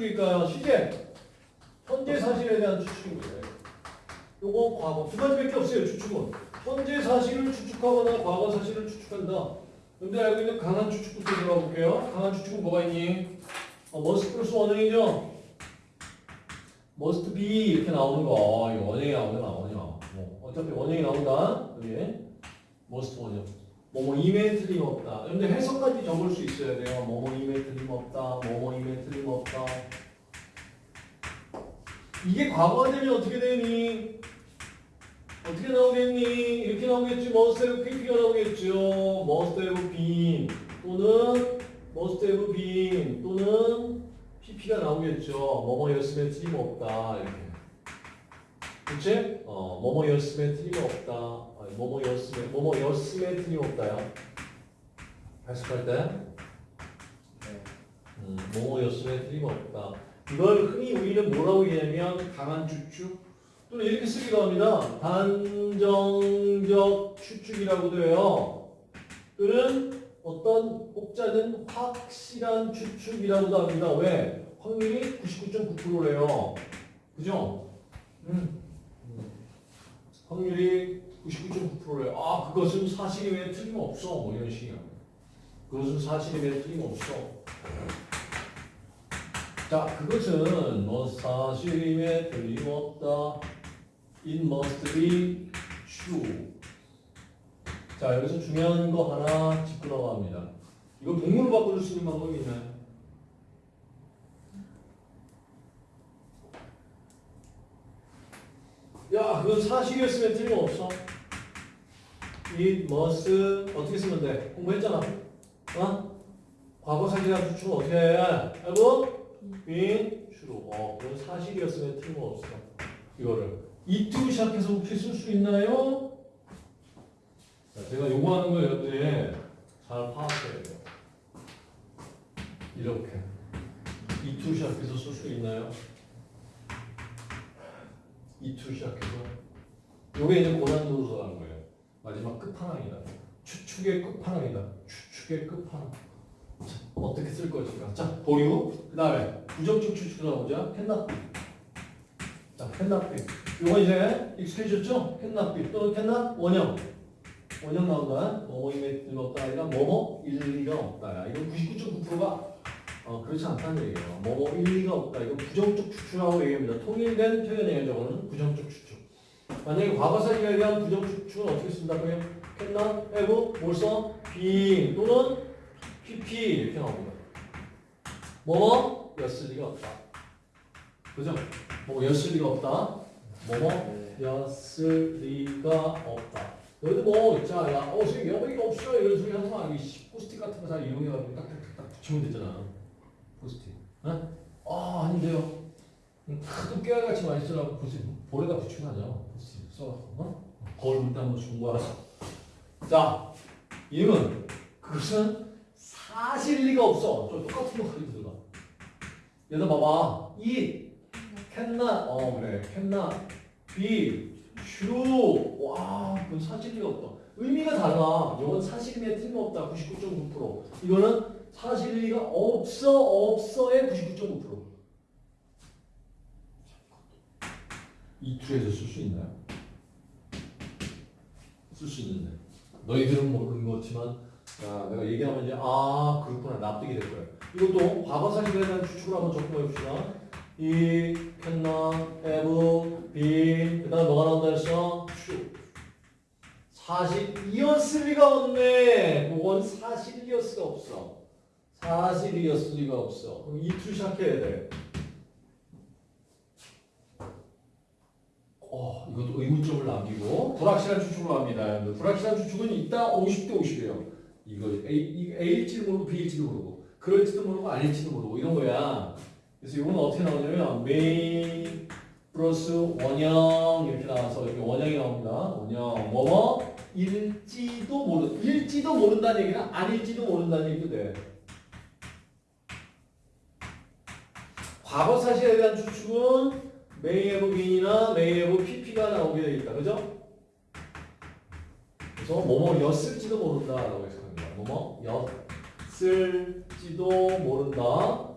추측일까요? 시제. 현재 사실에 대한 거예요. 요거 과거 두 가지밖에 없어요. 추측은 현재 사실을 추측하거나 과거 사실을 추측한다. 여러분들 알고 있는 강한 추측부터 들어가 볼게요. 강한 추측은 뭐가 있니? 어, must 플러스 원형이죠. must be 이렇게 나오는 거. 원형이 나오냐 원형. 뭐 어차피 원형이 나온다. 여기 must 원형. 뭐뭐 임에 틀림없다. 근데 해석까지 적을 수 있어야 돼요. 뭐뭐 임에 틀림없다. 뭐뭐 임에 틀림없다. 이게 과거가 되면 어떻게 되니? 어떻게 나오겠니? 이렇게 나오겠지. must have pp가 나오겠죠. must have been 또는 must have been 또는 pp가 나오겠죠. 뭐뭐였으면 틀림없다. 이렇게. 그치? 어, 뭐뭐였으면 틀림없다. 아니, 뭐뭐였으면, 뭐뭐였으면 틀림없다요. 해석할 때. 음, 뭐뭐였으면 틀림없다. 이걸 흔히 우리는 뭐라고 얘기하냐면 강한 추측 또는 이렇게 쓰기도 합니다. 단정적 추측이라고도 해요. 또는 어떤 혹자는 확실한 추측이라고도 합니다. 왜? 확률이 99.9%래요. 그죠? 음. 확률이 99.9%래요. 아, 그것은 사실임에 틀림없어. 뭐 이런 식이야. 그것은 사실임에 틀림없어. 자, 그것은 뭐 사실임에 틀림없다. It must be true. 자, 여기서 중요한 거 하나 짚고 나갑니다. 이거 동물로 바꿔줄 수 있는 방법이 있나요? 야, 그건 사실이었으면 틀림없어. It must 어떻게 쓰면 돼? 공부했잖아. 어? 과거 사실이랑 추측은 어떻게 해? 알고? been true. 어, 그건 사실이었으면 틀림없어. 이거를 이투 시작해서 혹시 쓸 수 있나요? 자, 제가 요구하는 걸 여러분들이 잘 파악해야 돼요. 이렇게 이투 시작해서 쓸 수 있나요? 이투 시작해서 요게 이제 고난도서 하는 거예요. 마지막 끝판왕이다. 추측의 끝판왕이다. 추측의 끝판왕. 자, 어떻게 쓸 것인가? 자, 보유. 그 다음에 부정적 추측 나오자. 캔나비. 자, 캔나비. 요거 이제 익숙해졌죠? 캔나비 또는 캔나 원형. 원형 나온다. 뭐뭐임에 들었다. 아니라 뭐뭐 일리가 없다. 이거 99.9%가 어, 그렇지 않다는 얘기예요. 뭐뭐 일리가 없다. 이거 부정적 추측이라고 얘기합니다. 통일된 표현이에요. 저거는 부정적 추측. 만약에 과거사실에 대한 부정적 추측은 어떻게 쓴다고요? 캔나, have, 뭘 써? be 또는 pp 이렇게 나옵니다. 뭐뭐 였을 리가 없다. 그죠? 뭐 였을 리가 없다. 뭐뭐 였을 리가 없다. 너희도 뭐, 자, 야, 어, 지금 여기가 없어. 이런 소리 하지 마. 이 포스트잇 같은 거 잘 이용해가지고 딱딱딱딱 붙이면 되잖아. 포스트잇. 어? 아, 아닌데요. 큰 깨알같이 많이 쓰라고 포스트잇. 볼에다 하죠. 포스트잇 써갖고. 어? 거울 물때 한번 준 거야. 자, 이름은 그것은 사실 리가 없어. 저 똑같은 거 가지고 들어가. 얘들 봐봐. 이 캔나 어 그래 캔나 비 true 와 그건 사실이 없다 의미가 달라 이건 사실임에 틀림없다 99.9% 이거는 사실이가 없어 없어의 99.9%이 투에서 쓸 수 있나요? 쓸 수 있는데. 너희들은 모르는 거지만 야, 내가 얘기하면 이제 아 그렇구나. 납득이 될 거야 이것도 과거 사실에 대한 추측을 한번 접근해 봅시다. 이 캔나 have been 그 다음 뭐가 나온다 했어? true. 사실이었을 리가 없네. 그건 사실이었을 리가 없어 사실이었을 리가 없어. 그럼 이투 시작해야 돼. 어, 이것도 의문점을 남기고. 불확실한 추측으로 합니다 불확실한 추측은 있다 50대 50이에요. 이거 A, A일지도 모르고 B일지도 모르고 그럴지도 모르고 아닐지도 모르고 이런 거야. 그래서 이거는 어떻게 나오냐면 메인 플러스 원형 이렇게 나와서 이렇게 원형이 나옵니다. 원형 뭐뭐? 일지도 모르 일지도 모른다는 얘기는 아닐지도 모른다는 얘기도 돼. 과거 사실에 대한 추측은 been이나 may have pp가 나오게 되어 있다. 그죠? 그래서 뭐뭐였을지도 모른다 라고 해석합니다. 뭐뭐였을지도 모른다.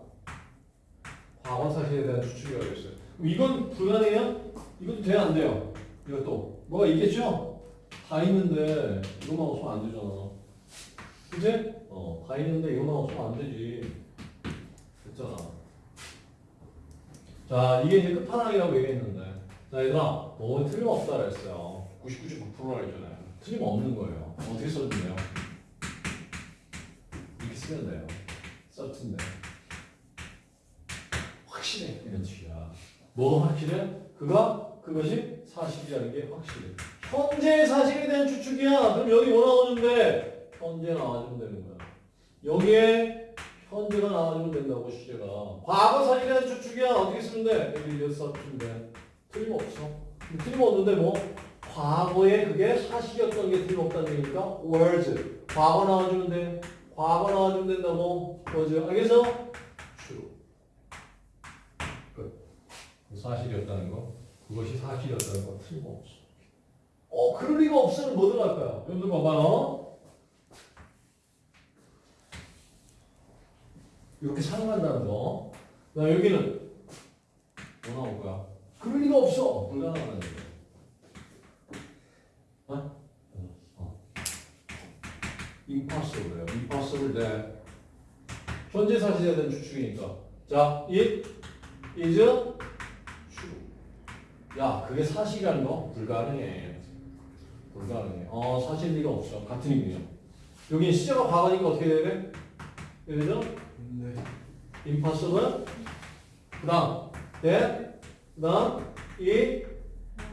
과거 사실에 대한 추측이 어딨어요. 이건 불가능해요? 이것도 돼야 안 돼요? 이것도 뭐가 있겠죠? 다 있는데 이것만 없으면 안 되잖아. 그지? 어, 다 있는데 이것만 없으면 안 되지. 됐잖아. 자, 이게 이제 끝판왕이라고 얘기했는데. 자, 얘들아, 뭐 틀림없다 그랬어요. 99.9%라 했잖아요. 틀림없는 거예요. 어떻게 써주면 돼요? 이렇게 쓰면 돼요. 썼던데. 확실해. 이런 식이야. 뭐가 확실해? 그가, 그것이 사실이라는 게 확실해. 현재의 사실에 대한 추측이야. 그럼 여기 뭐 나오는데? 현재 나와주면 되는 거야. 여기에 현재가 나와주면 된다고 시제가. 과거 대한 추측이야. 어떻게 쓰면 돼? 여기 이제 썼던데. 틀림없어. 틀림없는데 뭐? 과거에 그게 사실이었던 게 틀림없다는 얘기니까 words. 과거 나와주면 돼. 과거 나와주면 된다고. 뭐죠? 알겠어? true. 끝. 사실이었다는 거. 그것이 사실이었다는 거 틀림없어. 어, 그럴 리가 없으면 뭐 들어갈 거야? 여러분들 봐봐요. 이렇게 사용한다는 거. 나 여기는 뭐 나올 거야? 그럴 리가 없어. 불가능하다는 거. 어? 어. impossible요. impossible 돼. 현재 사실에 대한 추측이니까. 자, it is true. 야, 그게 사실이라는 거 불가능해. 불가능해. 어, 사실 리가 없어. 같은 의미야. 여기 시제가 과거니까 어떻게 돼야 돼? 그죠? 네. impossible. 그 다음, that, 그 다음, it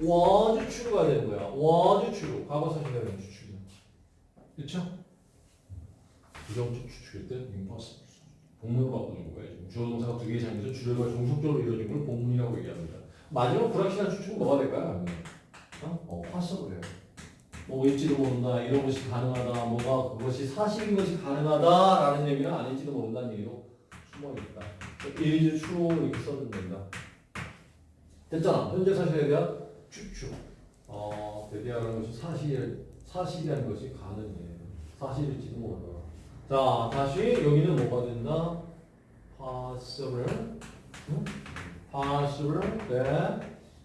was true가 되는 거야. was true. 과거 사실에 대한 추측이야. 그쵸? 부정적 추측일 때 impossible. 복문으로 바꾸는 거예요. 주어 동사가 두 개의 장에서 주절과 종속적으로 이루어진 걸 복문이라고 얘기합니다. 마지막 불확실한 추측은 뭐가 될까요? 어? 어, possible예요. 뭐 일지도 모른다, 이런 것이 가능하다, 뭐가 그것이 사실인 것이 가능하다라는 얘기는 아닐지도 모른다는 얘기도 숨어 있다. is true 이렇게 써도 된다. 됐잖아. 현재 사실에 대한 추측. 어, 대비하는 것이 사실, 사실이라는 것이 가능해. 사실일지도 몰라. 자, 다시 여기는 뭐가 된다? possible. 응? possible. 네.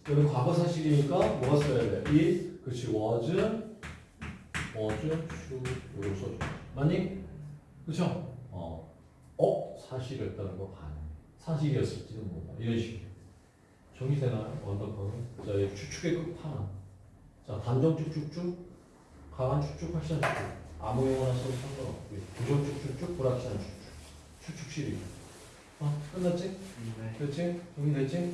여기 과거 사실이니까 뭐가 써야 돼? it, 그렇지, was, was, true. 이거 써줘. 맞니? 그쵸? 어. 어? 사실이었다는 거 가능. 사실이었을지도 몰라. 이런 식이에요. 정리되나요? 원더커는? 자, 이 추측의 끝판왕. 자, 단정 쭉쭉쭉, 강한 쭉쭉, 확실한 쭉쭉. 아무 용어나 써도 상관없고요. 부정 쭉쭉쭉, 불확실한 쭉쭉. 추측 시리. 어, 끝났지? 네. 됐지? 정리됐지?